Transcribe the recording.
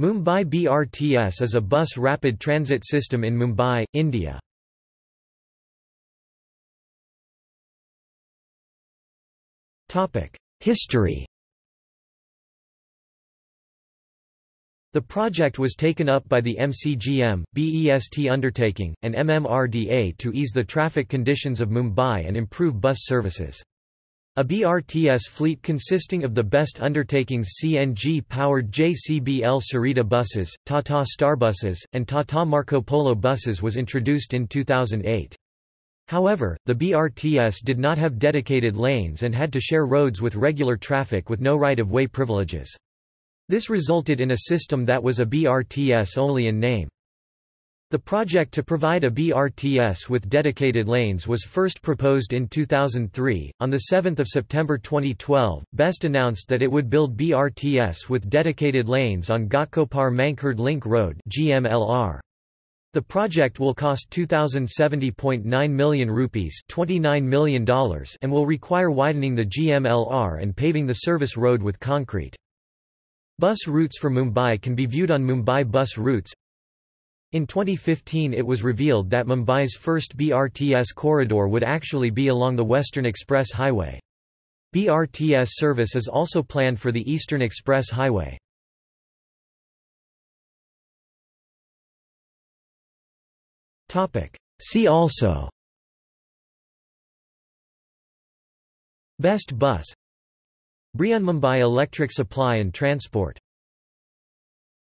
Mumbai BRTS is a bus rapid transit system in Mumbai, India. History The project was taken up by the MCGM, BEST undertaking, and MMRDA to ease the traffic conditions of Mumbai and improve bus services. A BRTS fleet consisting of the best undertakings CNG-powered JCBL Sarita buses, Tata Starbuses, and Tata Marcopolo buses was introduced in 2008. However, the BRTS did not have dedicated lanes and had to share roads with regular traffic with no right-of-way privileges. This resulted in a system that was a BRTS only in name. The project to provide a BRTS with dedicated lanes was first proposed in 2003. On 7 September 2012, BEST announced that it would build BRTS with dedicated lanes on Ghatkopar Mankhurd Link Road GMLR. The project will cost 2070.9 million rupees, $29 million, and will require widening the GMLR and paving the service road with concrete. Bus routes for Mumbai can be viewed on Mumbai Bus Routes. In 2015 it was revealed that Mumbai's first BRTS corridor would actually be along the Western Express Highway. BRTS service is also planned for the Eastern Express Highway. See also Best Bus Mumbai Electric Supply and Transport